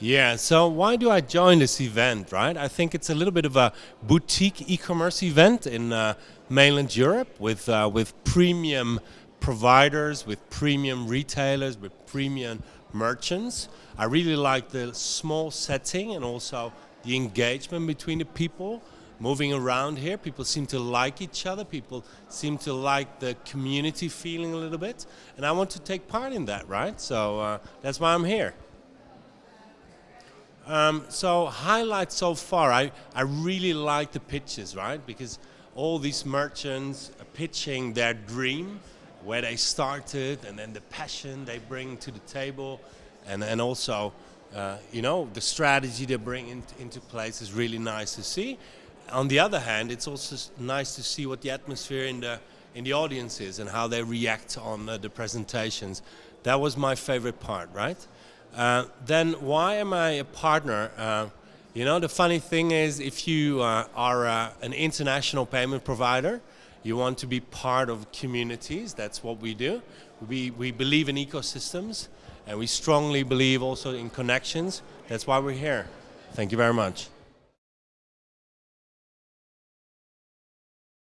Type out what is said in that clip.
Yeah, so why do I join this event, right? I think it's a little bit of a boutique e-commerce event in uh, mainland Europe with, uh, with premium providers, with premium retailers, with premium merchants. I really like the small setting and also the engagement between the people moving around here. People seem to like each other. People seem to like the community feeling a little bit. And I want to take part in that, right? So uh, that's why I'm here. Um, so highlights so far, I, I really like the pitches, right? Because all these merchants are pitching their dream, where they started, and then the passion they bring to the table, and, and also, uh, you know, the strategy they bring in, into place is really nice to see. On the other hand, it's also nice to see what the atmosphere in the in the audience is and how they react on uh, the presentations. That was my favorite part, right? Uh, then why am I a partner? Uh, you know, the funny thing is if you uh, are uh, an international payment provider, you want to be part of communities, that's what we do. We, we believe in ecosystems and we strongly believe also in connections. That's why we're here. Thank you very much.